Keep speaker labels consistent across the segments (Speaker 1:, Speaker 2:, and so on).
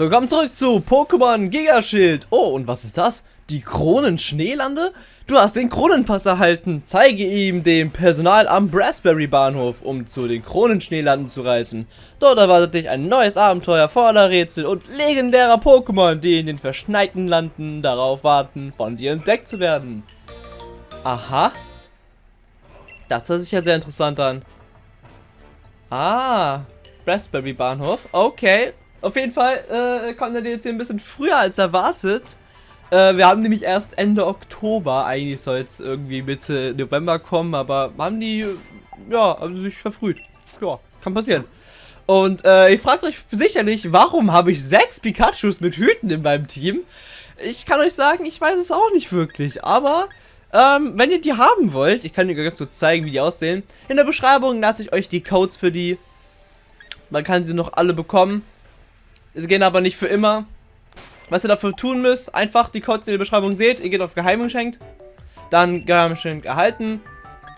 Speaker 1: Willkommen zurück zu Pokémon Gigaschild. Oh, und was ist das? Die Kronen-Schneelande? Du hast den Kronenpass erhalten. Zeige ihm dem Personal am Brassberry Bahnhof, um zu den Kronenschneelanden zu reisen. Dort erwartet dich ein neues Abenteuer voller Rätsel und legendärer Pokémon, die in den verschneiten Landen darauf warten, von dir entdeckt zu werden. Aha. Das hört sich ja sehr interessant an. Ah, Raspberry Bahnhof. Okay. Auf jeden Fall äh, kommt der DLC ein bisschen früher als erwartet. Äh, wir haben nämlich erst Ende Oktober. Eigentlich soll es irgendwie Mitte November kommen, aber haben die, ja, also sich verfrüht. Ja, kann passieren. Und äh, ihr fragt euch sicherlich, warum habe ich sechs Pikachus mit Hüten in meinem Team? Ich kann euch sagen, ich weiß es auch nicht wirklich, aber ähm, wenn ihr die haben wollt, ich kann dir ganz kurz zeigen, wie die aussehen. In der Beschreibung lasse ich euch die Codes für die. Man kann sie noch alle bekommen. Sie gehen aber nicht für immer. Was ihr dafür tun müsst, einfach die Codes in der Beschreibung seht. Ihr geht auf Geheim geschenkt. Dann Geheim geschenkt erhalten.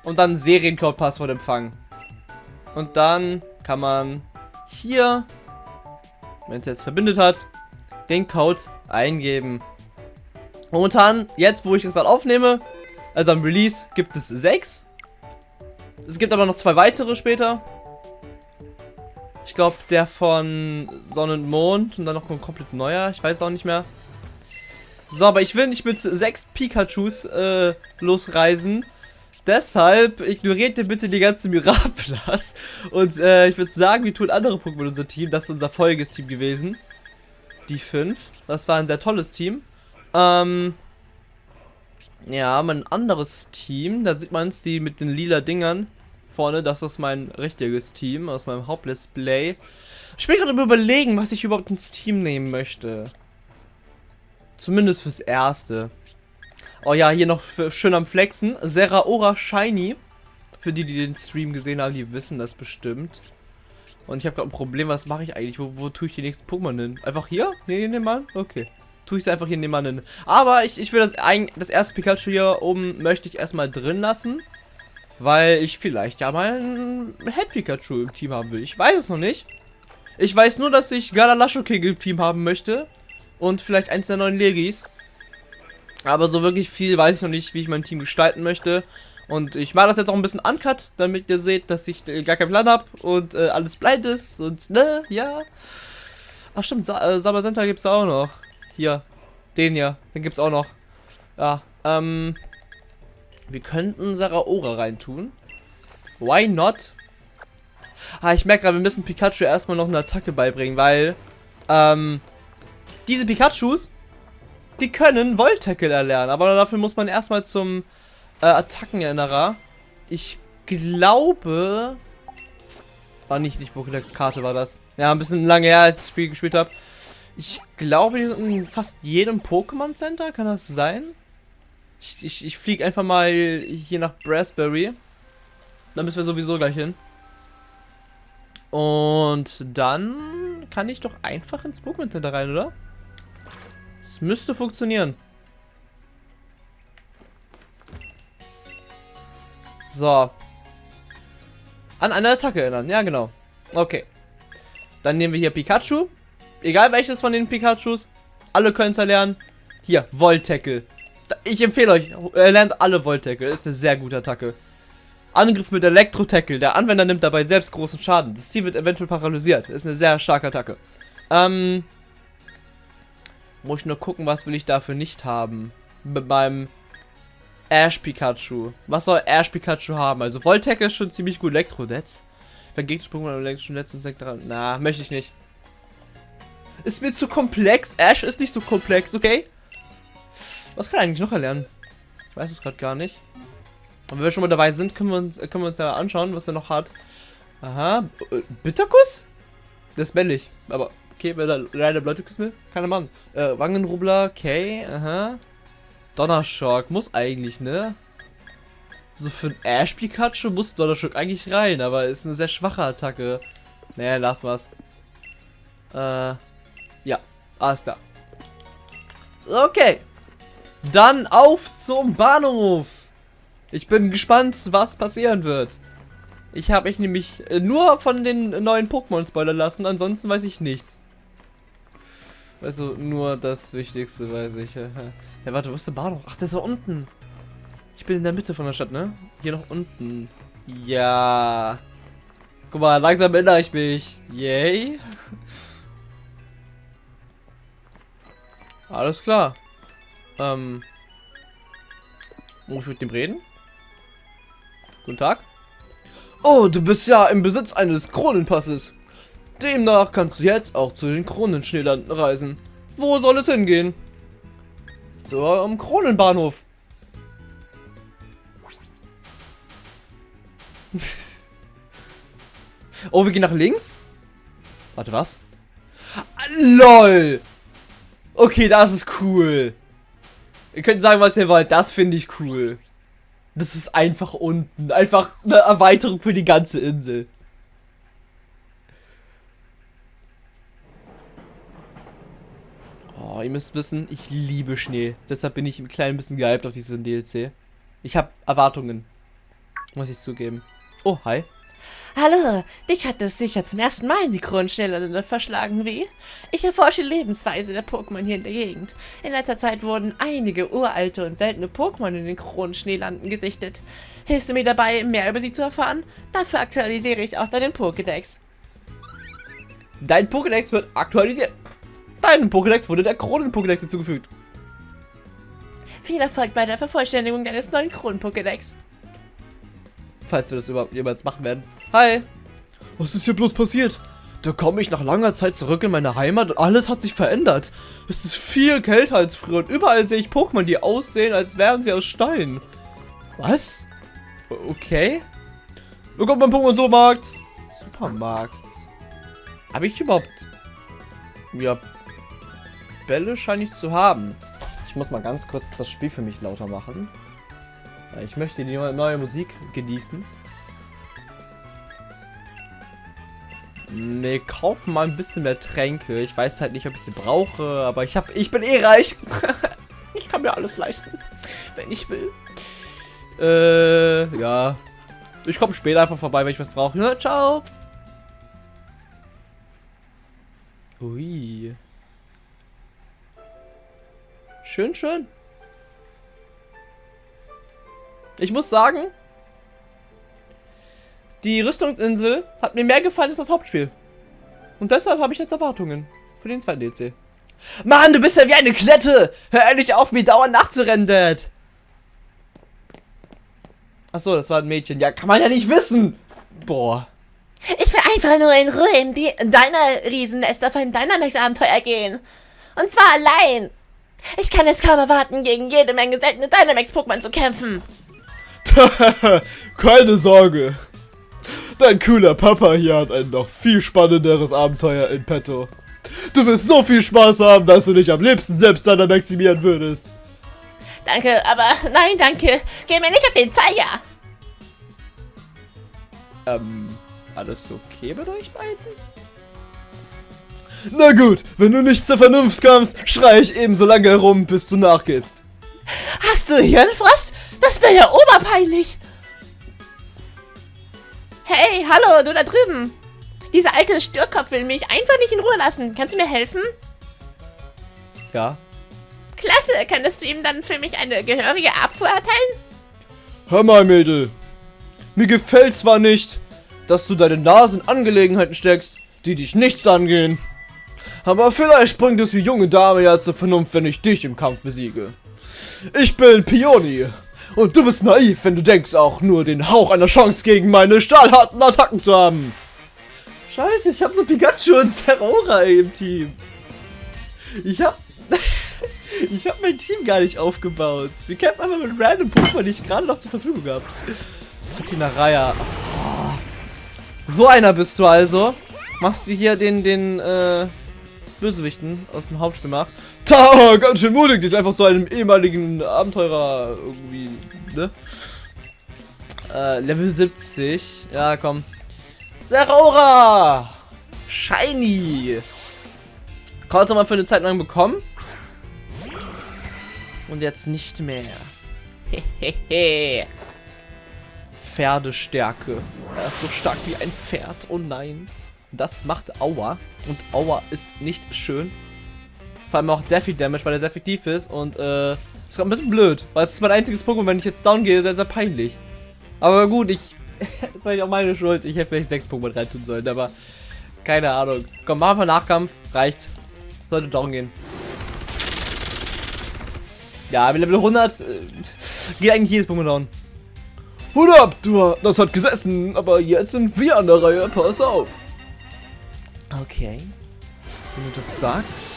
Speaker 1: Und dann Seriencode-Passwort empfangen. Und dann kann man hier, wenn es jetzt verbindet hat, den Code eingeben. Momentan, jetzt wo ich das gerade aufnehme, also am Release gibt es sechs. Es gibt aber noch zwei weitere später. Ich glaube, der von Sonne und Mond und dann noch ein komplett neuer. Ich weiß auch nicht mehr. So, aber ich will nicht mit sechs Pikachus äh, losreisen. Deshalb ignoriert ihr bitte die ganze Miraplas. Und äh, ich würde sagen, wir tun andere Pokémon unser Team. Das ist unser folgendes Team gewesen. Die fünf. Das war ein sehr tolles Team. Ähm, ja, mein anderes Team, da sieht man es, die mit den lila Dingern vorne, das ist mein richtiges Team aus meinem Hauptdisplay. Ich bin gerade überlegen, was ich überhaupt ins Team nehmen möchte. Zumindest fürs Erste. Oh ja, hier noch schön am Flexen. Seraora Shiny. Für die, die den Stream gesehen haben, die wissen das bestimmt. Und ich habe gerade ein Problem, was mache ich eigentlich? Wo, wo tue ich die nächsten Pokémon hin? Einfach hier? Nee, nee, Mann? Okay tue ich es einfach hier nebenan hin. Aber ich, ich will das, das erste Pikachu hier oben möchte ich erstmal drin lassen. Weil ich vielleicht ja mal ein Head Pikachu im Team haben will. Ich weiß es noch nicht. Ich weiß nur, dass ich Galalasho King im Team haben möchte. Und vielleicht eins der neuen Legis. Aber so wirklich viel weiß ich noch nicht, wie ich mein Team gestalten möchte. Und ich mache das jetzt auch ein bisschen uncut, damit ihr seht, dass ich äh, gar keinen Plan habe und äh, alles blind ist und ne, ja. Ach stimmt, Sa äh, Sabacenta gibt es auch noch. Hier. Den hier. Den gibt's auch noch. Ja. Ähm. Wir könnten Saraora reintun. Why not? Ah, ich merke gerade, wir müssen Pikachu erstmal noch eine Attacke beibringen, weil, ähm, diese Pikachus, die können Volt-Tackle erlernen, aber dafür muss man erstmal zum äh, Attackenerinnerer. Ich glaube, war nicht, nicht Pokédex-Karte war das. Ja, ein bisschen lange her, als ich das Spiel gespielt habe. Ich glaube, die sind in fast jedem Pokémon Center. Kann das sein? Ich, ich, ich fliege einfach mal hier nach Brassberry. Da müssen wir sowieso gleich hin. Und dann kann ich doch einfach ins Pokémon Center rein, oder? Es müsste funktionieren. So. An eine Attacke erinnern. Ja, genau. Okay. Dann nehmen wir hier Pikachu. Egal welches von den Pikachus. Alle können es erlernen. Hier, Volt-Tackle. Ich empfehle euch, er lernt alle Volt-Tackle. Ist eine sehr gute Attacke. Angriff mit Elektro-Tackle. Der Anwender nimmt dabei selbst großen Schaden. Das Ziel wird eventuell paralysiert. Ist eine sehr starke Attacke. Ähm. Muss ich nur gucken, was will ich dafür nicht haben. Mit meinem Ash Pikachu. Was soll Ash Pikachu haben? Also Volt Tackle ist schon ziemlich gut. Elektronetz. Vergeht Pokémon Elektronetz und sagt daran. Na, möchte ich nicht. Ist mir zu komplex. Ash ist nicht so komplex, okay? Was kann er eigentlich noch erlernen? Ich weiß es gerade gar nicht. Aber wenn wir schon mal dabei sind, können wir uns, können wir uns ja anschauen, was er noch hat. Aha. Äh, Bitterkuss? Das ist männlich. Aber, okay, wenn er leider Leute küssen will, keine Mann. Äh, Wangenrubler, okay, aha. Donnerschock, muss eigentlich, ne? So für ein Ash Pikachu muss Donnerschock eigentlich rein, aber ist eine sehr schwache Attacke. Naja, lass was. Äh. Ja, alles klar. Okay. Dann auf zum Bahnhof. Ich bin gespannt, was passieren wird. Ich habe mich nämlich äh, nur von den neuen Pokémon spoilern lassen, ansonsten weiß ich nichts. Also nur das Wichtigste weiß ich. Ja, warte, wo ist der Bahnhof? Ach, der ist da unten. Ich bin in der Mitte von der Stadt, ne? Hier noch unten. Ja. Guck mal, langsam erinnere ich mich. Yay. Alles klar. Ähm. Muss ich mit dem reden? Guten Tag. Oh, du bist ja im Besitz eines Kronenpasses. Demnach kannst du jetzt auch zu den Kronenschneelanden reisen. Wo soll es hingehen? Zum Kronenbahnhof. oh, wir gehen nach links? Warte, was? LOL! Okay, das ist cool. Ihr könnt sagen, was ihr wollt. Das finde ich cool. Das ist einfach unten. Einfach eine Erweiterung für die ganze Insel. Oh, ihr müsst wissen, ich liebe Schnee. Deshalb bin ich ein klein bisschen gehypt auf diesen DLC. Ich habe Erwartungen. Muss ich zugeben. Oh, hi.
Speaker 2: Hallo, dich hat es sicher zum ersten Mal in die Kronenschnellerde verschlagen, wie? Ich erforsche die Lebensweise der Pokémon hier in der Gegend. In letzter Zeit wurden einige uralte und seltene Pokémon in den Kronenschneelanden gesichtet. Hilfst du mir dabei, mehr über sie zu erfahren? Dafür aktualisiere ich auch deinen Pokédex.
Speaker 1: Dein Pokédex wird aktualisiert. Deinem Pokédex wurde der Kronen-Pokédex hinzugefügt.
Speaker 2: Viel Erfolg bei der Vervollständigung deines neuen Kronen-Pokédex.
Speaker 1: Falls wir das überhaupt jemals machen werden. Hi. Was ist hier bloß passiert? Da komme ich nach langer Zeit zurück in meine Heimat und alles hat sich verändert. Es ist viel kälter als früher und überall sehe ich Pokémon, die aussehen, als wären sie aus Stein. Was? Okay. Willkommen beim Pokémon-Supermarkt. Supermarkt. Habe ich überhaupt... Ja, Bälle scheine ich zu haben. Ich muss mal ganz kurz das Spiel für mich lauter machen. Ich möchte die neue Musik genießen. Ne, kaufen mal ein bisschen mehr Tränke. Ich weiß halt nicht, ob ich sie brauche, aber ich habe, ich bin eh reich. ich kann mir alles leisten, wenn ich will. Äh, ja. Ich komme später einfach vorbei, wenn ich was brauche. Ja, ciao. Ui. Schön, schön. Ich muss sagen, die Rüstungsinsel hat mir mehr gefallen als das Hauptspiel. Und deshalb habe ich jetzt Erwartungen für den zweiten DLC. Mann, du bist ja wie eine Klette! Hör endlich auf, mir dauernd nachzurennen, Dad! Achso, das war ein Mädchen. Ja, kann man ja nicht wissen! Boah.
Speaker 2: Ich will einfach nur in Ruhe in, die, in deiner Riesennest auf ein Dynamax-Abenteuer gehen. Und zwar allein. Ich kann es kaum erwarten, gegen jede Menge seltene Dynamax-Pokémon zu kämpfen.
Speaker 3: Keine Sorge. Dein cooler Papa hier hat ein noch viel spannenderes Abenteuer in petto. Du wirst so viel Spaß haben, dass du dich am liebsten selbst maximieren würdest.
Speaker 2: Danke, aber nein, danke. Geh mir nicht auf den Zeiger.
Speaker 1: Ähm, alles okay mit euch beiden?
Speaker 3: Na gut, wenn du nicht zur Vernunft kommst, schrei ich eben so lange herum, bis du nachgibst.
Speaker 2: Hast du Hirnfrost? Das wäre ja oberpeinlich. Hey, hallo, du da drüben. Dieser alte Störkopf will mich einfach nicht in Ruhe lassen. Kannst du mir helfen?
Speaker 1: Ja.
Speaker 2: Klasse, könntest du ihm dann für mich eine gehörige Abfuhr erteilen?
Speaker 3: Hör mal, Mädel. Mir gefällt zwar nicht, dass du deine Nase in Angelegenheiten steckst, die dich nichts angehen. Aber vielleicht bringt es die junge Dame ja zur Vernunft, wenn ich dich im Kampf besiege. Ich bin Pioni. Und du bist naiv, wenn du denkst, auch nur den Hauch einer Chance gegen meine stahlharten Attacken zu haben.
Speaker 1: Scheiße, ich habe nur Pikachu und Zeraora im Team. Ich hab... ich hab mein Team gar nicht aufgebaut. Wir kämpfen einfach mit random Pokémon, die ich gerade noch zur Verfügung habe. Patina Raya. Oh. So einer bist du also. Machst du hier den, den, äh, Bösewichten aus dem Hauptspiel macht.
Speaker 3: Ta, ganz schön mutig, dich einfach zu einem ehemaligen Abenteurer irgendwie, ne?
Speaker 1: Äh, Level 70. Ja, komm. Zeraora! Shiny! Konnte man für eine Zeit lang bekommen. Und jetzt nicht mehr. Hehehe. Pferdestärke. Er ist so stark wie ein Pferd. Oh nein. Das macht Aua. Und Aua ist nicht schön. Vor allem auch sehr viel Damage, weil er sehr effektiv ist und äh, ist gerade ein bisschen blöd, weil es ist mein einziges Pokémon, wenn ich jetzt down gehe, ist ja peinlich. Aber gut, ich, das war ja auch meine Schuld, ich hätte vielleicht sechs Pokémon reintun sollen, aber keine Ahnung. Komm, machen wir Nachkampf, reicht. Sollte down gehen. Ja, mit Level 100 äh, geht eigentlich jedes Pokémon down.
Speaker 3: Hut ab, du, das hat gesessen, aber jetzt sind wir an der Reihe, pass auf.
Speaker 1: Okay. Wenn du das sagst.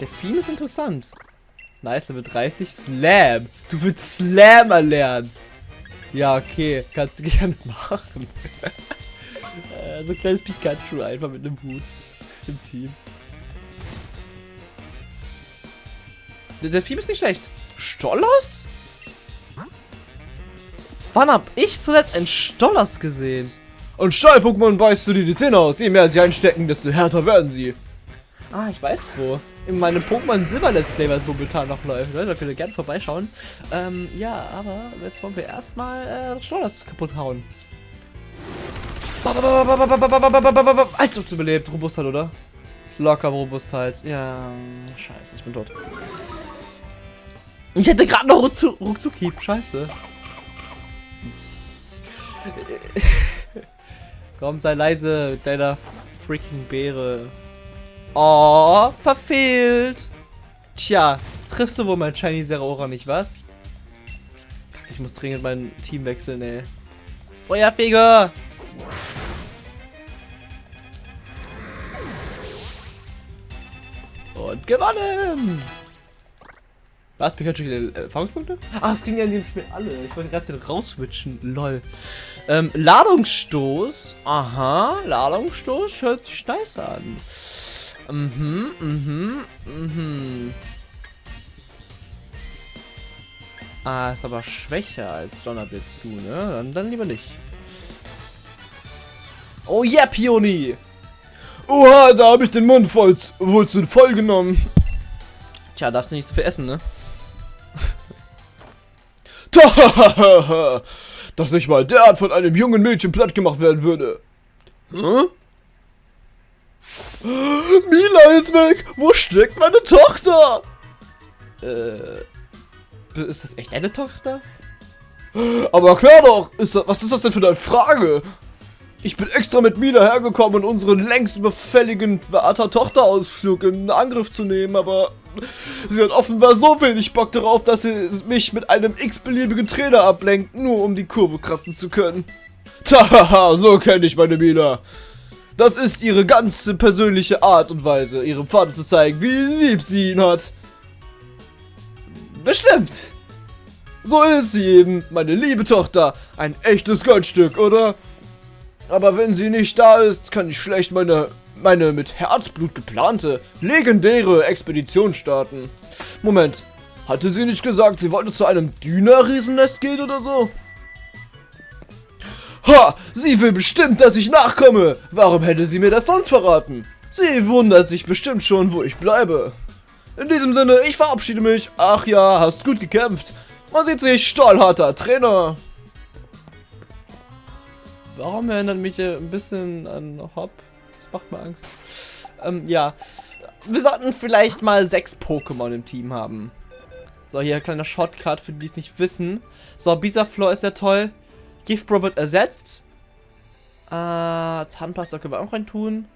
Speaker 1: Der Theme ist interessant. Nice, Level 30. Slam. Du willst Slam erlernen. Ja, okay. Kannst du gerne machen. äh, so ein kleines Pikachu einfach mit einem Hut. Im Team. Der, der Theme ist nicht schlecht. Stollos? Wann hab ich zuletzt einen Stollos gesehen?
Speaker 3: Und Stahl-Pokémon beißt du dir die Zähne aus. Je mehr sie einstecken, desto härter werden sie.
Speaker 1: Ah, ich weiß wo. In meinem Pokémon Silber Let's Play, was momentan noch läuft. Ne? Da könnt ihr gerne vorbeischauen. Ähm, ja, aber jetzt wollen wir erstmal äh, Stollas kaputt hauen. Als ob überlebt. Robustheit, oder? Locker Robustheit. Ja, scheiße, ich bin tot. Ich hätte gerade noch Ruckzuck, Ruckzuck Scheiße. Komm, sei leise mit deiner freaking Beere. Oh, verfehlt. Tja, triffst du wohl mein Shiny Zeraora nicht, was? Ich muss dringend mein Team wechseln, ey. Feuerfeger! Und gewonnen! Was? Pikachu äh, Erfahrungspunkte? Ach, es ging ja in dem Spiel alle. Ich wollte gerade rausswitchen. Lol. Ähm, Ladungsstoß. Aha, Ladungsstoß hört sich nice an. Mhm, mhm, mhm. Ah, ist aber schwächer als Donnerblitz, du, ne? Dann, dann lieber nicht. Oh yeah, Pioni!
Speaker 3: Oha, da habe ich den Mund voll, zu voll genommen.
Speaker 1: Tja, darfst du nicht so viel essen, ne?
Speaker 3: Dass ich mal derart von einem jungen Mädchen platt gemacht werden würde. Hm? Mila ist weg! Wo steckt meine Tochter?
Speaker 1: Äh. Ist das echt eine Tochter?
Speaker 3: Aber klar doch! Ist das, was ist das denn für eine Frage? Ich bin extra mit Mila hergekommen, um unseren längst überfälligen Vater-Tochter-Ausflug in Angriff zu nehmen, aber sie hat offenbar so wenig Bock darauf, dass sie mich mit einem x-beliebigen Trainer ablenkt, nur um die Kurve kratzen zu können. Tahaha, so kenne ich meine Mila. Das ist ihre ganze persönliche Art und Weise, ihrem Vater zu zeigen, wie lieb sie ihn hat. Bestimmt. So ist sie eben, meine liebe Tochter. Ein echtes Goldstück, oder? Aber wenn sie nicht da ist, kann ich schlecht meine, meine mit Herzblut geplante, legendäre Expedition starten. Moment, hatte sie nicht gesagt, sie wollte zu einem Düner-Riesennest gehen oder so? Ha! Sie will bestimmt, dass ich nachkomme! Warum hätte sie mir das sonst verraten? Sie wundert sich bestimmt schon, wo ich bleibe. In diesem Sinne, ich verabschiede mich. Ach ja, hast gut gekämpft. Man sieht sich, stahlharter Trainer.
Speaker 1: Warum erinnert mich ein bisschen an Hop? Macht mir Angst. Ähm, ja. Wir sollten vielleicht mal sechs Pokémon im Team haben. So, hier ein kleiner Shortcut für die, die es nicht wissen. So, Bisaflor ist ja toll. Giftbro wird ersetzt. Äh, Zahnpasta können wir auch rein tun.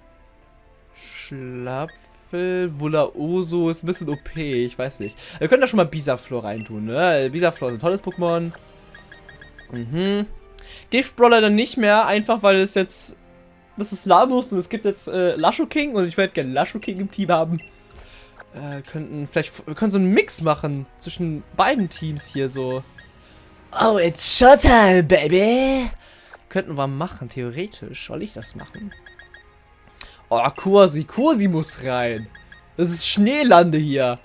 Speaker 1: Schlapfel, Wulaoso ist ein bisschen OP, ich weiß nicht. Wir können da schon mal Bisaflor reintun, ne? Bisaflor ist ein tolles Pokémon. Mhm. Giftbrawler dann nicht mehr, einfach weil es jetzt. Das ist Lamus und es gibt jetzt äh, Lasho King und ich werde gerne Lasho King im Team haben. Äh, könnten vielleicht. Wir können so einen Mix machen zwischen beiden Teams hier so.
Speaker 2: Oh, it's showtime, baby!
Speaker 1: Könnten wir machen, theoretisch. Soll ich das machen? Oh, Kursi, Kursi muss rein. Das ist Schneelande hier.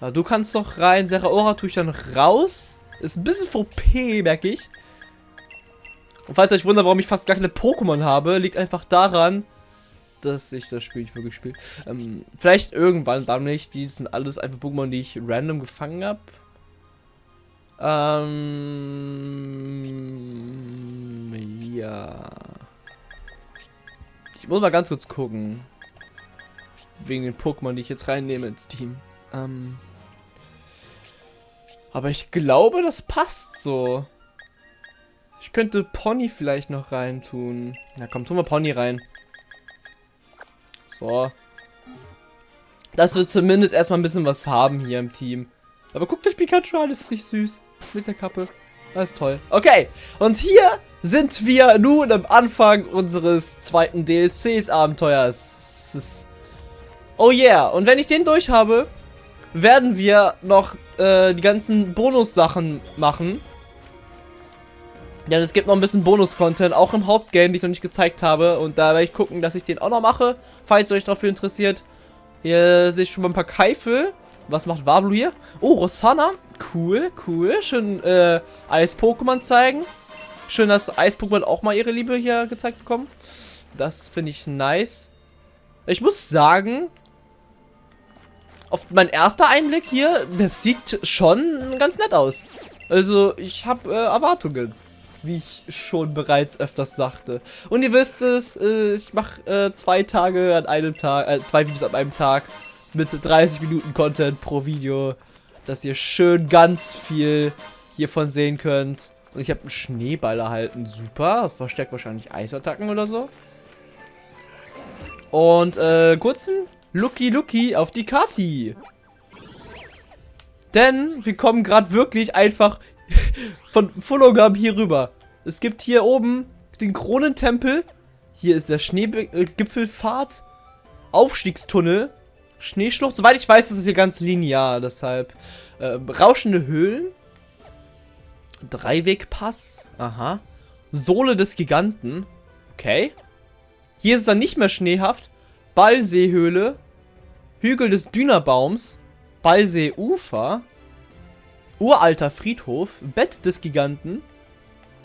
Speaker 1: Ja, du kannst doch rein. Seraora tue ich dann raus. Ist ein bisschen VP, merke ich. Und falls ihr euch wundert, warum ich fast gar keine Pokémon habe, liegt einfach daran, dass ich das Spiel nicht wirklich spiele. Ähm, vielleicht irgendwann sammle ich. Die sind alles einfach Pokémon, die ich random gefangen habe. Ähm, ja. Ich muss mal ganz kurz gucken. Wegen den Pokémon, die ich jetzt reinnehme ins Team. Ähm. Aber ich glaube, das passt so. Ich könnte Pony vielleicht noch reintun. Na komm, tun wir Pony rein. So. Dass wir zumindest erstmal ein bisschen was haben hier im Team. Aber guckt euch Pikachu an, ist nicht süß? Mit der Kappe. Das ist toll. Okay, und hier sind wir nun am Anfang unseres zweiten DLCs-Abenteuers. Oh yeah, und wenn ich den durch habe, werden wir noch äh, die ganzen Bonus-Sachen machen. Ja, es gibt noch ein bisschen Bonus-Content, auch im Hauptgame, den ich noch nicht gezeigt habe. Und da werde ich gucken, dass ich den auch noch mache, falls ihr euch dafür interessiert. Hier sehe ich schon mal ein paar Keifel. Was macht Wablu hier? Oh, Rosanna. Cool, cool. Schön äh, Eis-Pokémon zeigen. Schön, dass Eis-Pokémon auch mal ihre Liebe hier gezeigt bekommen. Das finde ich nice. Ich muss sagen, auf mein erster Einblick hier, das sieht schon ganz nett aus. Also, ich habe äh, Erwartungen wie ich schon bereits öfters sagte. Und ihr wisst es, äh, ich mache äh, zwei Tage an einem Tag, äh, zwei Videos an einem Tag mit 30 Minuten Content pro Video, dass ihr schön ganz viel hiervon sehen könnt. Und ich habe einen Schneeball erhalten, super, verstärkt wahrscheinlich Eisattacken oder so. Und äh, kurzen Lucky Lucky auf die Kati. Denn wir kommen gerade wirklich einfach von Fullogam hier rüber. Es gibt hier oben den Kronentempel. Hier ist der Schneegipfelpfad. Aufstiegstunnel. Schneeschlucht. Soweit ich weiß, ist es hier ganz linear. Deshalb äh, rauschende Höhlen. Dreiwegpass. Aha. Sohle des Giganten. Okay. Hier ist es dann nicht mehr schneehaft. Ballseehöhle. Hügel des Dünerbaums. Ballseeufer. Uralter Friedhof, Bett des Giganten.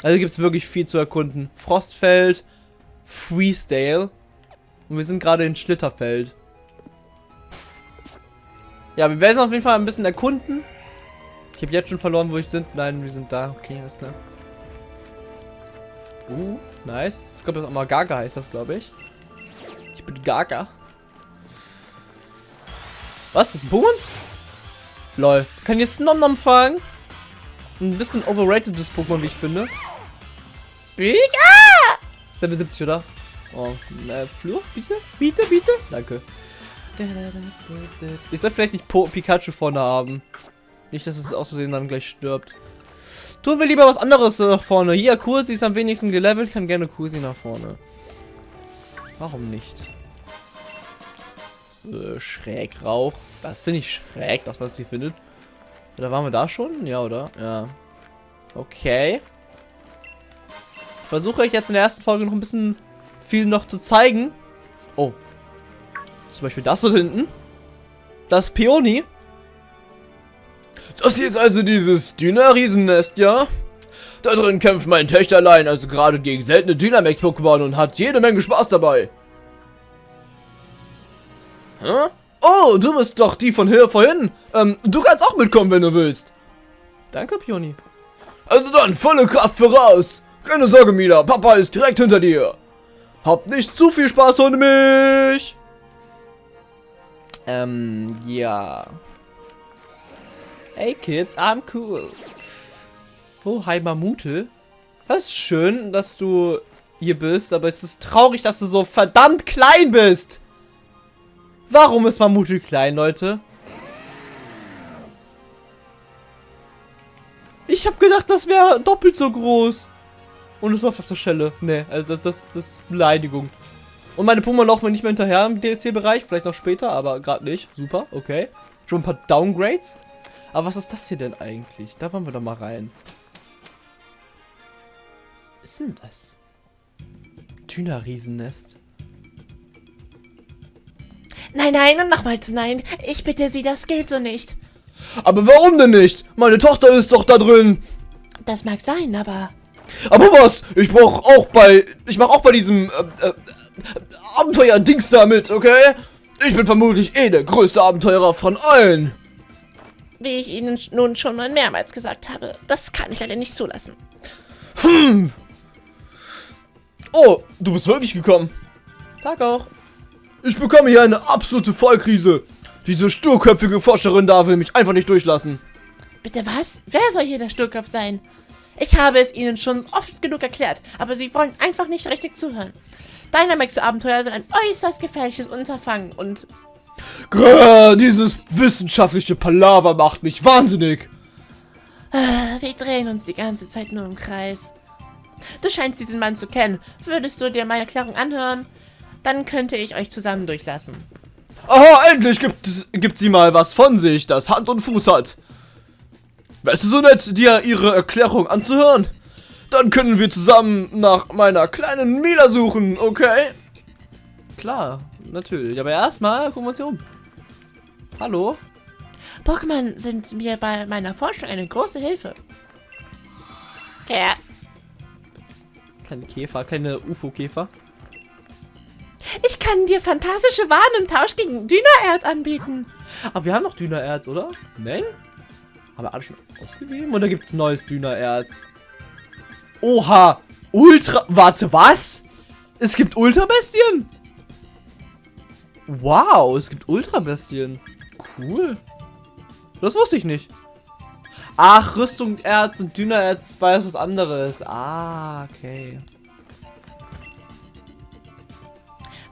Speaker 1: Also gibt es wirklich viel zu erkunden. Frostfeld, Freesdale. Und wir sind gerade in Schlitterfeld. Ja, wir werden auf jeden Fall ein bisschen erkunden. Ich habe jetzt schon verloren, wo ich sind. Nein, wir sind da. Okay, alles klar. Uh, nice. Ich glaube, das auch mal Gaga heißt das, glaube ich. Ich bin Gaga. Was? Das ist ein Pokémon? Lol. Kann jetzt Nom-Nom fangen? Ein bisschen overratedes Pokémon, wie ich finde. Ist Level 70, oder? Oh, äh, Flur, bitte? Bitte, bitte? Danke. Ich soll vielleicht nicht po Pikachu vorne haben. Nicht, dass es auszusehen dann gleich stirbt. Tun wir lieber was anderes nach vorne. Hier, Kursi ist am wenigsten gelevelt. Kann gerne Kursi nach vorne. Warum nicht? Äh, Schrägrauch. Das finde ich schräg, das was sie findet. Oder waren wir da schon? Ja, oder? Ja. Okay. Versuche ich jetzt in der ersten Folge noch ein bisschen viel noch zu zeigen. Oh. Zum Beispiel das da hinten. Das Peony. Das hier ist also dieses Dyna-Riesennest, ja? Da drin kämpft mein Töchterlein also gerade gegen seltene Dynamax-Pokémon und hat jede Menge Spaß dabei. Hä? Oh, du bist doch die von hier vorhin. Ähm, du kannst auch mitkommen, wenn du willst. Danke, Pioni. Also dann, volle Kraft voraus. Keine Sorge, Mila, Papa ist direkt hinter dir. Habt nicht zu viel Spaß ohne mich. Ähm, ja. Hey Kids, I'm cool. Oh, hi Mamute. Das ist schön, dass du hier bist, aber es ist traurig, dass du so verdammt klein bist. Warum ist Mamute klein, Leute? Ich habe gedacht, das wäre doppelt so groß. Und es läuft auf der Schelle. Nee, also das, das, das ist Beleidigung. Und meine Pokémon laufen mir nicht mehr hinterher im DLC-Bereich. Vielleicht auch später, aber gerade nicht. Super, okay. Schon ein paar Downgrades. Aber was ist das hier denn eigentlich? Da wollen wir doch mal rein. Was ist denn das? Tüner-Riesennest.
Speaker 2: Nein, nein und nochmals nein. Ich bitte Sie, das geht so nicht.
Speaker 3: Aber warum denn nicht? Meine Tochter ist doch da drin.
Speaker 2: Das mag sein, aber...
Speaker 3: Aber was? Ich brauch auch bei... Ich mach auch bei diesem... Äh, äh, Abenteuer-Dings da mit, okay? Ich bin vermutlich eh der größte Abenteurer von allen.
Speaker 2: Wie ich Ihnen nun schon mal mehrmals gesagt habe, das kann ich leider nicht zulassen.
Speaker 3: Hm. Oh, du bist wirklich gekommen.
Speaker 1: Tag auch.
Speaker 3: Ich bekomme hier eine absolute Vollkrise. Diese sturköpfige Forscherin da will mich einfach nicht durchlassen.
Speaker 2: Bitte was? Wer soll hier der Sturkopf sein? Ich habe es Ihnen schon oft genug erklärt, aber Sie wollen einfach nicht richtig zuhören. Dynamax-Abenteuer sind ein äußerst gefährliches Unterfangen und
Speaker 3: Grrr, dieses wissenschaftliche Palaver macht mich wahnsinnig.
Speaker 2: äh, wir drehen uns die ganze Zeit nur im Kreis. Du scheinst diesen Mann zu kennen. Würdest du dir meine Erklärung anhören? Dann könnte ich euch zusammen durchlassen.
Speaker 3: Aha, endlich gibt, gibt sie mal was von sich, das Hand und Fuß hat. Wärst du so nett, dir ihre Erklärung anzuhören? Dann können wir zusammen nach meiner kleinen Mila suchen, okay?
Speaker 1: Klar, natürlich. Aber erstmal gucken wir uns hier um. Hallo?
Speaker 2: Pokémon sind mir bei meiner Forschung eine große Hilfe. Ja.
Speaker 1: Keine Käfer, keine UFO-Käfer.
Speaker 2: Ich kann dir fantastische Waren im Tausch gegen Dynaerz anbieten.
Speaker 1: Aber wir haben noch Dünererz, oder? Nein? Haben wir alle schon ausgegeben? Oder gibt es neues Dünererz? Oha! Ultra... Warte, was? Es gibt Ultrabestien? Wow, es gibt Ultrabestien. Cool. Das wusste ich nicht. Ach, Rüstung, Erz und Dünererz war was anderes. Ah, okay.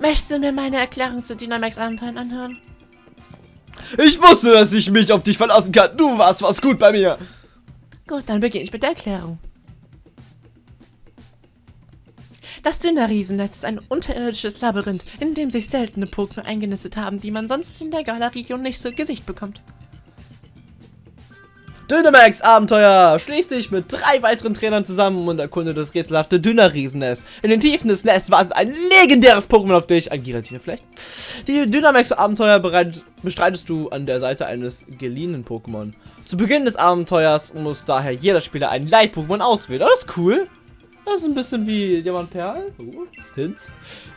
Speaker 2: Möchtest du mir meine Erklärung zu Dynamax-Abenteuern anhören?
Speaker 3: Ich wusste, dass ich mich auf dich verlassen kann. Du warst was gut bei mir.
Speaker 2: Gut, dann beginne ich mit der Erklärung. Das Dünnerriesennest ist ein unterirdisches Labyrinth, in dem sich seltene Pokémon eingenistet haben, die man sonst in der Gala-Region nicht zu Gesicht bekommt.
Speaker 1: Dynamax Abenteuer! Schließ dich mit drei weiteren Trainern zusammen und erkunde das rätselhafte Dünner-Riesennest. In den Tiefen des Nests wartet ein legendäres Pokémon auf dich. Ein Giratina vielleicht? Die Dynamax Abenteuer bereit, bestreitest du an der Seite eines geliehenen Pokémon. Zu Beginn des Abenteuers muss daher jeder Spieler ein Leit-Pokémon auswählen. Oh, das ist cool. Das ist ein bisschen wie Diamant Perl. Uh, Hints.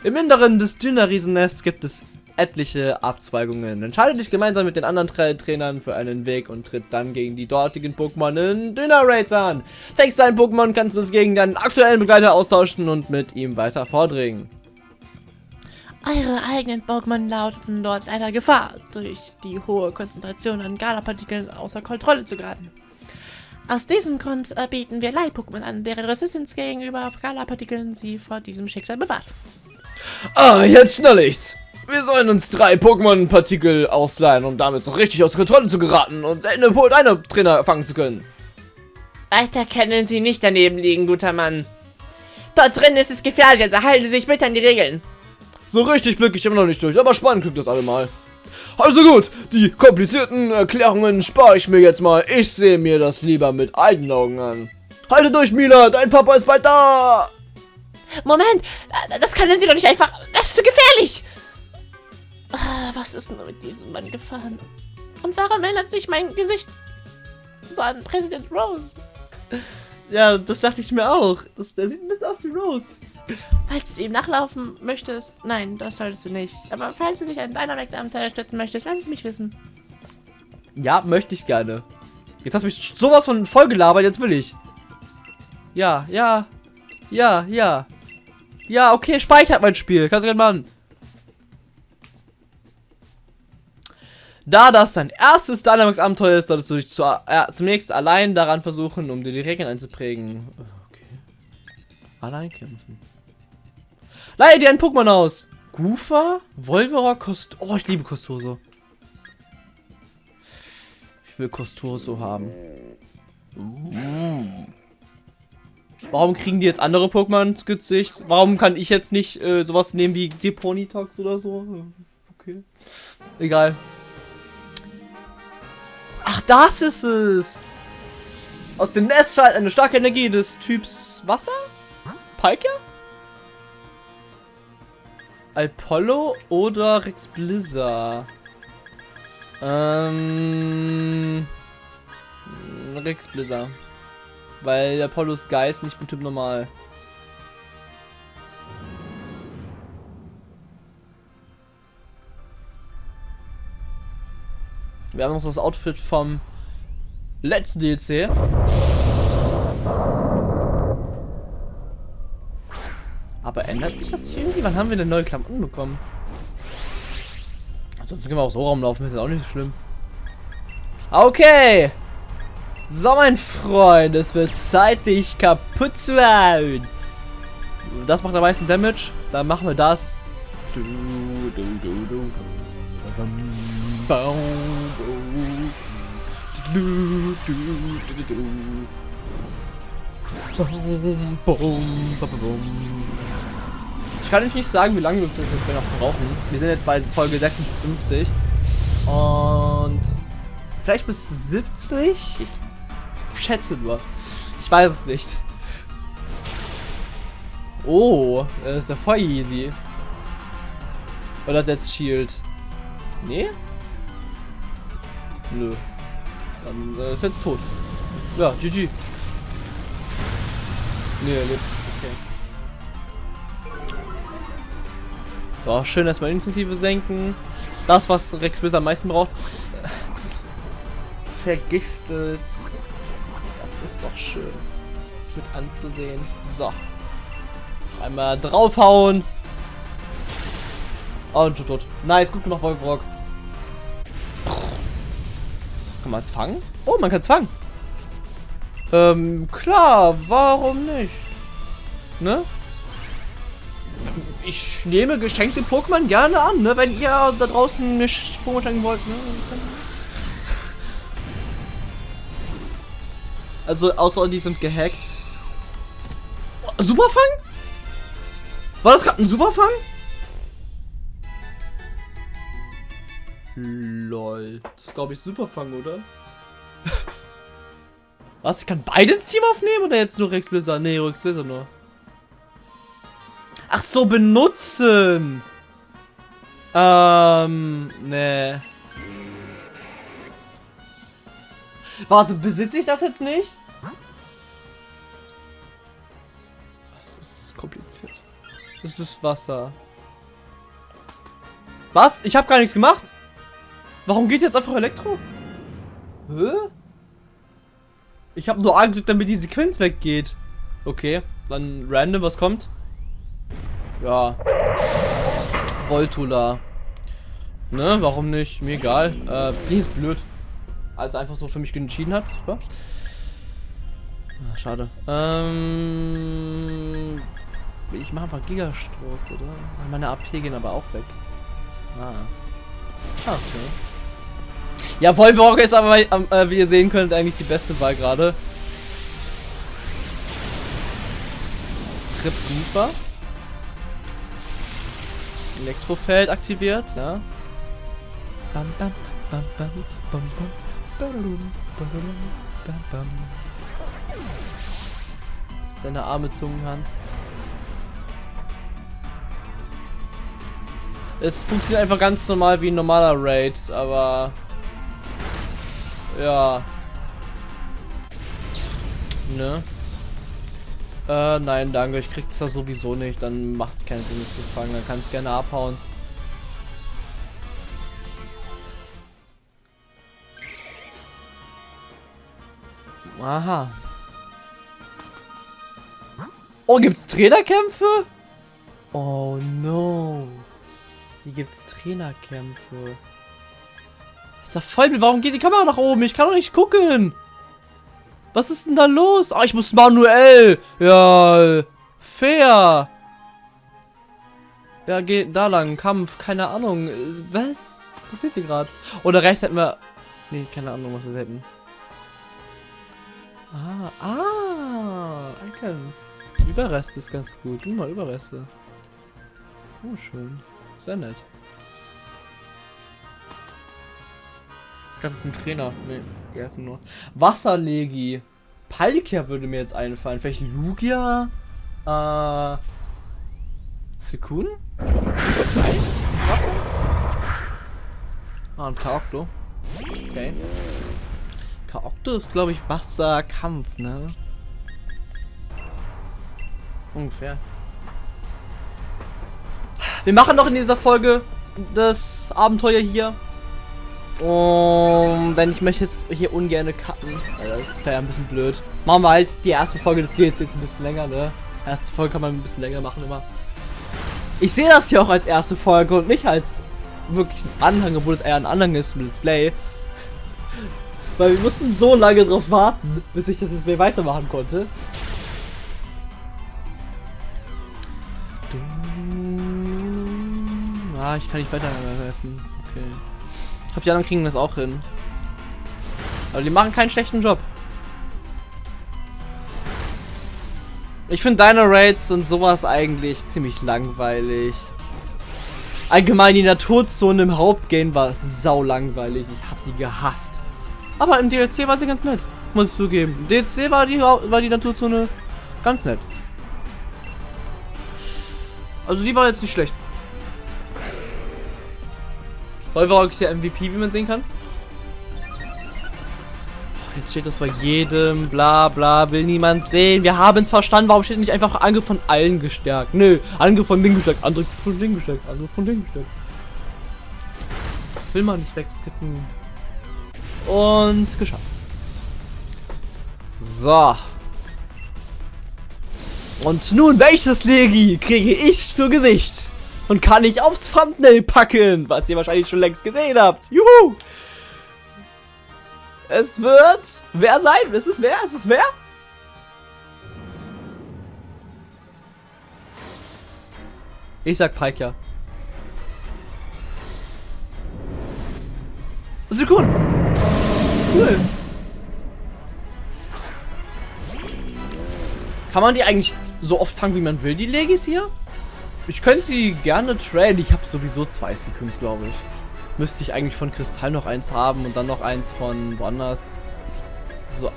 Speaker 1: Im Inneren des Dünner-Riesennests gibt es etliche Abzweigungen. Entscheide dich gemeinsam mit den anderen drei Trainern für einen Weg und tritt dann gegen die dortigen Pokémon in Dünner Raids an. Fängst dein Pokémon, kannst du es gegen deinen aktuellen Begleiter austauschen und mit ihm weiter vordringen.
Speaker 2: Eure eigenen Pokémon laufen dort leider Gefahr, durch die hohe Konzentration an Gala-Partikeln außer Kontrolle zu geraten. Aus diesem Grund äh, bieten wir Leih-Pokémon an, deren Resistenz gegenüber Gala-Partikeln sie vor diesem Schicksal bewahrt.
Speaker 3: Ah, jetzt schnell ich's. Wir sollen uns drei Pokémon-Partikel ausleihen, um damit so richtig aus Kontrolle zu geraten und seltene Po- deine Trainer fangen zu können.
Speaker 2: Weiter können Sie nicht daneben liegen, guter Mann. Dort drin ist es gefährlich, also halten Sie sich bitte an die Regeln.
Speaker 3: So richtig blicke ich immer noch nicht durch, aber spannend klingt das allemal. Also gut, die komplizierten Erklärungen spare ich mir jetzt mal. Ich sehe mir das lieber mit eigenen Augen an. Halte durch, Mila, dein Papa ist bald da.
Speaker 2: Moment, äh, das können Sie doch nicht einfach... Das ist zu gefährlich. Ah, Was ist nur mit diesem Mann gefahren? Und warum ändert sich mein Gesicht so an Präsident Rose?
Speaker 1: Ja, das dachte ich mir auch. Das, der sieht ein bisschen aus wie Rose.
Speaker 2: Falls du ihm nachlaufen möchtest, nein, das solltest du nicht. Aber falls du dich an deiner Abenteuer stützen möchtest, lass es mich wissen.
Speaker 1: Ja, möchte ich gerne. Jetzt hast du mich sowas von voll gelabert, jetzt will ich. Ja, ja. Ja, ja. Ja, okay, speichert mein Spiel. Kannst du gerne machen. Da das dein erstes Dynamax-Abenteuer ist, solltest du dich zu, äh, zunächst allein daran versuchen, um dir die Regeln einzuprägen. Okay. Allein kämpfen. Leihe dir ein Pokémon aus. Goofa, Volverock, Kost... Oh, ich liebe Kostoso. Ich will Kostoso haben. Warum kriegen die jetzt andere Pokémon ins Gesicht? Warum kann ich jetzt nicht äh, sowas nehmen wie Deponitox oder so? Okay. Egal. Ach, das ist es. Aus dem Nest schaltet eine starke Energie des Typs Wasser? Palkia? Apollo oder Rex Blizzard? Ähm. Rex Blizzard. Weil Apollo ist Geist ich bin Typ normal. Wir haben uns das Outfit vom letzten DLC. Aber ändert sich das nicht irgendwie? Wann haben wir denn neue Klamotten bekommen? Sonst können wir auch so rumlaufen, ist ja auch nicht so schlimm. Okay. So, mein Freund, es wird Zeit, dich kaputt zu hauen. Das macht am meisten Damage. Dann machen wir das. Du, du, du, du. Bam, du, du, du, du, bum, bum, bum. Ich kann euch nicht sagen, wie lange wir das jetzt noch brauchen. Wir sind jetzt bei Folge 56. Und vielleicht bis 70? Ich schätze nur. Ich weiß es nicht. Oh, das ist ja voll easy. Oder jetzt Shield? Nee? Nö. Dann äh, ist er tot. Ja, GG. Nee, er lebt. Okay. So, schön erstmal Initiative senken. Das, was Rex bis am meisten braucht. Vergiftet. Das ist doch schön. Mit anzusehen. So. Einmal draufhauen. Oh, und schon tot. Nice, gut gemacht, Wolfrock. Kann man es fangen? Oh, man kann es fangen. Ähm, klar, warum nicht? Ne? Ich nehme geschenkte Pokémon gerne an, ne? Wenn ihr da draußen nicht Pokémon schenken wollt, ne? Also, außer die sind gehackt. Superfang? War das gerade ein Superfang? Lol. Das ist, glaube ich, Superfang, oder? Was? Ich kann beide ins Team aufnehmen oder jetzt nur Rex Blizzard? Nee, Rex Blizzard nur. Ach so, benutzen. Ähm, nee. Warte, besitze ich das jetzt nicht? Das ist kompliziert. Das ist Wasser. Was? Ich habe gar nichts gemacht? Warum geht jetzt einfach Elektro? Hä? Ich habe nur angedrückt, damit die Sequenz weggeht. Okay, dann random, was kommt? Ja. Voltula. Ne, warum nicht? Mir egal. Äh, die ist blöd. Also einfach so für mich entschieden hat. Super. Ach, schade. Ähm, ich mache einfach Gigastoß, oder? Meine AP gehen aber auch weg. Ah. ah okay. Ja, Volvorg ist aber, äh, wie ihr sehen könnt, eigentlich die beste Wahl gerade. Ripgufer. Elektrofeld aktiviert, ja. Bam, bam, bam, bam, bam, bam. Seine arme Zungenhand. Es funktioniert einfach ganz normal wie ein normaler Raid, aber ja. Ne? Äh, nein, danke. Ich krieg's da sowieso nicht. Dann macht's keinen Sinn, es zu fangen. Dann kann es gerne abhauen. Aha. Oh, gibt's Trainerkämpfe? Oh no. Hier gibt's Trainerkämpfe. Ist da voll. Warum geht die Kamera nach oben? Ich kann doch nicht gucken. Was ist denn da los? Oh, ich muss manuell. Ja, fair. Ja, geht da lang. Kampf, keine Ahnung. Was? Was passiert hier gerade? Oder rechts hätten wir... Nee, keine Ahnung, was wir hätten. Ah, ah, Items. Überreste ist ganz gut. Guck mal, Überreste. Oh, schön. Sehr nett. Das ist ein Trainer. Nee, einfach nur. Wasserlegi. Palkia würde mir jetzt einfallen. Vielleicht Lugia? Äh. Sekun? Eis? Wasser? Ah, ein Kaokto. Okay. Kaokto ist, glaube ich, Wasserkampf, ne? Ungefähr. Wir machen noch in dieser Folge das Abenteuer hier. Und denn ich möchte jetzt hier ungern cutten. Das wäre ein bisschen blöd. Machen wir halt die erste Folge des Deals jetzt ein bisschen länger, ne? Erste Folge kann man ein bisschen länger machen immer. Ich sehe das hier auch als erste Folge und nicht als wirklich ein Anhang, obwohl es eher ein Anhang ist mit Let's Play. Weil wir mussten so lange drauf warten, bis ich das Let's Play weitermachen konnte. Ah, ich kann nicht weiterhelfen. Ich hoffe, die anderen kriegen das auch hin. Aber die machen keinen schlechten Job. Ich finde deine Raids und sowas eigentlich ziemlich langweilig. Allgemein die Naturzone im Hauptgame war sau langweilig. Ich habe sie gehasst. Aber im DLC war sie ganz nett. Muss ich zugeben. Im DLC war die, war die Naturzone ganz nett. Also die war jetzt nicht schlecht. Wolverog ist ja MVP, wie man sehen kann. Jetzt steht das bei jedem, bla bla, will niemand sehen. Wir haben es verstanden, warum steht nicht einfach Angriff von allen gestärkt? Nö, Angriff von Ding gestärkt, Angriff von Ding gestärkt, Angriff von Ding gestärkt. Will man nicht wegskippen. Und geschafft. So. Und nun, welches Legi kriege ich zu Gesicht? Und kann ich aufs Thumbnail packen, was ihr wahrscheinlich schon längst gesehen habt. Juhu! Es wird wer sein? Ist es wer? Ist es wer? Ich sag Pike, Suikun! Cool. Kann man die eigentlich so oft fangen, wie man will, die Legis hier? Ich könnte die gerne traden. Ich habe sowieso zwei Suikuns, glaube ich müsste ich eigentlich von Kristall noch eins haben und dann noch eins von woanders. So,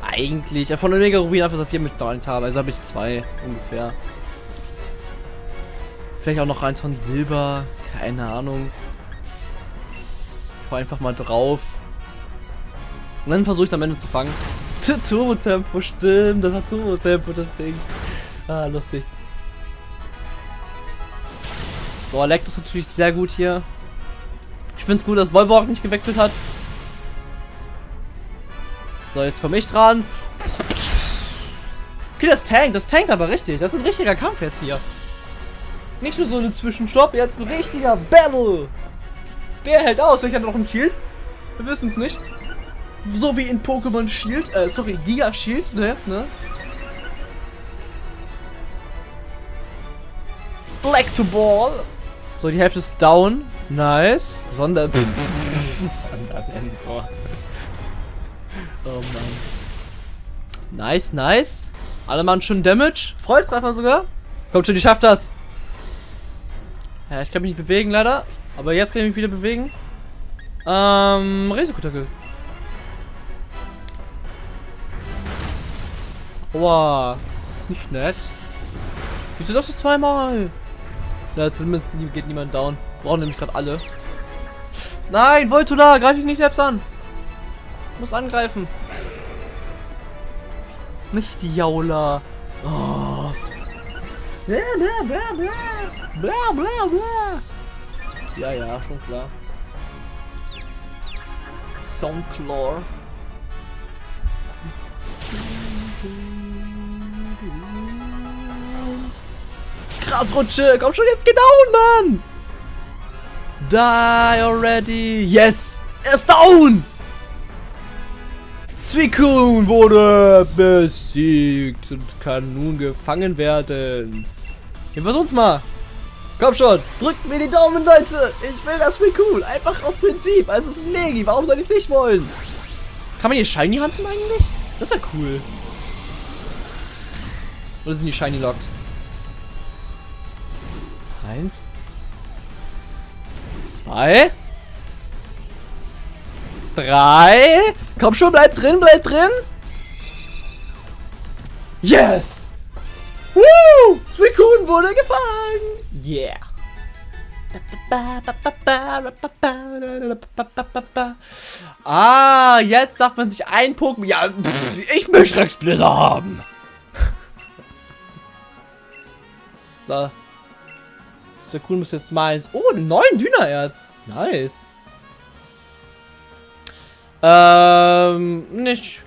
Speaker 1: eigentlich. Ja, von Omega Rubin einfach Saphir mit habe. Also habe ich zwei ungefähr. Vielleicht auch noch eins von Silber. Keine Ahnung. Ich einfach mal drauf. Und dann versuche ich es am Ende zu fangen. Turbo-Tempo, stimmt. Das hat Turbo-Tempo, das Ding. Ah, lustig. So, Elektro ist natürlich sehr gut hier. Ich finde es gut, dass Volvo auch nicht gewechselt hat. So, jetzt komme ich dran. Okay, das tankt. Das tankt aber richtig. Das ist ein richtiger Kampf jetzt hier. Nicht nur so ein Zwischenstopp, jetzt ein richtiger Battle. Der hält aus. Ich hatte noch ein Shield. Wir wissen es nicht. So wie in Pokémon Shield. Äh, sorry, Giga Shield. Ne, ne? Black to Ball. So, die Hälfte ist down. Nice. Sonder... Sondersensor. Oh Mann. Nice, nice. Alle machen schon Damage. Freudtreffer sogar. Kommt schon, die schafft das. Ja, ich kann mich nicht bewegen, leider. Aber jetzt kann ich mich wieder bewegen. Ähm, Risikotackel. Wow, das ist nicht nett. Wieso das so zweimal? Na, zumindest geht niemand down. Brauchen nämlich gerade alle. Nein, Voltula, greif dich nicht selbst an. Muss angreifen. Nicht die Jaula. Oh. Blah, blah, blah, blah. Blah, blah, blah. Ja, ja, schon klar. Soundclaw. Grasrutsche! Komm schon, jetzt geh down, Mann! Die already! Yes! Er ist down! Suicune wurde besiegt und kann nun gefangen werden. Wir versuchen's mal. Komm schon, drückt mir die Daumen, Leute. Ich will das Suicune. Einfach aus Prinzip. Es ist ein Legi. Warum soll ich es nicht wollen? Kann man hier Shiny handen eigentlich? Das wäre cool. Oder sind die Shiny locked? Eins. Zwei. Drei. Komm schon, bleib drin, bleib drin. Yes! Woo! Suicune wurde gefangen! Yeah! Ah, jetzt darf man sich ein Pokémon... Ja, pff, ich möchte Rexsplitter haben! so, der cool muss jetzt meins. Oh, neuen Dünererz. Nice. Ähm, nicht.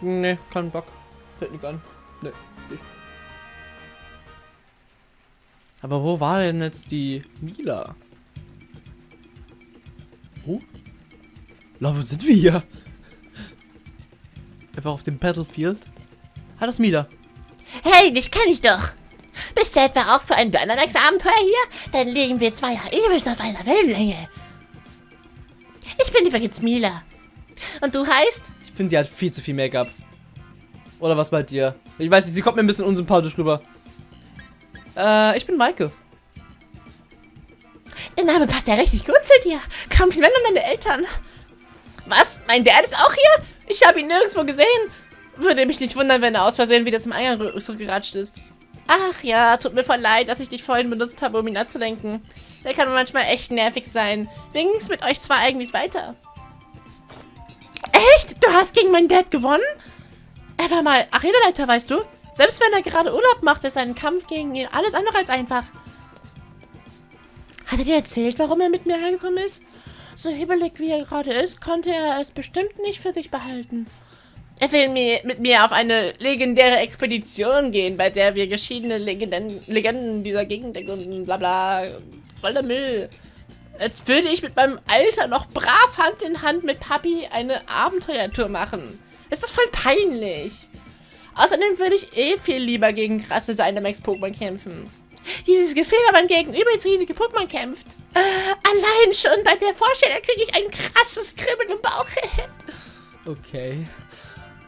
Speaker 1: Nee, kein Bock. Fällt nichts an. Nee. Aber wo war denn jetzt die Mila? Oh? La, wo sind wir hier? Einfach auf dem Battlefield. Hallo Smida.
Speaker 2: Hey, dich kenne ich doch. Bist du etwa auch für ein Dynamax-Abenteuer hier? Dann liegen wir zwei ja übelst auf einer Wellenlänge. Ich bin übrigens Mila. Und du heißt?
Speaker 1: Ich finde, die hat viel zu viel Make-up. Oder was bei dir? Ich weiß nicht, sie kommt mir ein bisschen unsympathisch rüber. Äh, ich bin Maike.
Speaker 2: Der Name passt ja richtig gut zu dir. Kompliment an deine Eltern. Was? Mein Dad ist auch hier? Ich habe ihn nirgendwo gesehen. Würde mich nicht wundern, wenn er aus Versehen wieder zum Eingang zurückgeratscht ist. Ach ja, tut mir voll leid, dass ich dich vorhin benutzt habe, um ihn abzulenken. Der kann manchmal echt nervig sein. Wie ging es mit euch zwei eigentlich weiter? Echt? Du hast gegen meinen Dad gewonnen? Er war mal Arenaleiter, weißt du? Selbst wenn er gerade Urlaub macht, ist ein Kampf gegen ihn alles andere als einfach. Hat er dir erzählt, warum er mit mir hergekommen ist? So hibbelig wie er gerade ist, konnte er es bestimmt nicht für sich behalten. Er will mir, mit mir auf eine legendäre Expedition gehen, bei der wir geschiedene Legenden, Legenden dieser Gegend und bla bla. Voll der Müll. Als würde ich mit meinem Alter noch brav Hand in Hand mit Papi eine Abenteuertour machen. Ist das voll peinlich. Außerdem würde ich eh viel lieber gegen krasse Dynamax-Pokémon kämpfen. Dieses Gefühl, wenn man gegen übelst riesige Pokémon kämpft. Äh, allein schon bei der Vorstellung kriege ich ein krasses Kribbeln im Bauch.
Speaker 1: Okay.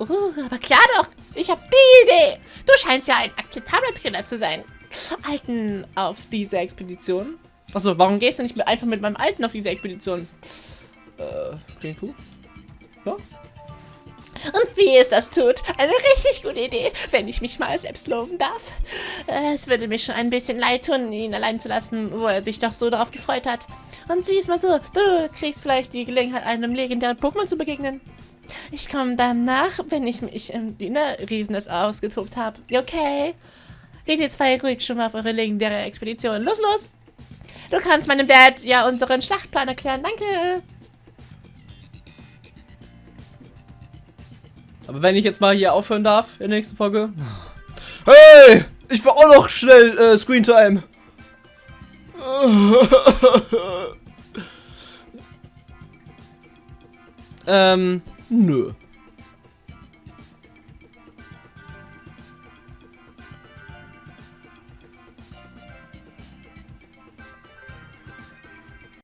Speaker 2: Uh, aber klar doch, ich habe die Idee. Du scheinst ja ein akzeptabler Trainer zu sein. Alten auf diese Expedition. Achso, warum gehst du nicht mit, einfach mit meinem Alten auf diese Expedition?
Speaker 1: Äh, klingt cool. Ja.
Speaker 2: Und wie es das tut, eine richtig gute Idee, wenn ich mich mal selbst loben darf. Äh, Es würde mir schon ein bisschen leid tun, ihn allein zu lassen, wo er sich doch so darauf gefreut hat. Und sieh es mal so, du kriegst vielleicht die Gelegenheit, einem legendären Pokémon zu begegnen. Ich komme dann nach, wenn ich mich im Dünner-Riesenes ausgetobt habe. Okay. Geht ihr zwei ruhig schon mal auf eure legendäre Expedition. Los, los! Du kannst meinem Dad ja unseren Schlachtplan erklären. Danke.
Speaker 1: Aber wenn ich jetzt mal hier aufhören darf in der nächsten Folge.
Speaker 3: Hey! Ich war auch noch schnell äh, Screentime.
Speaker 1: Ähm, nö.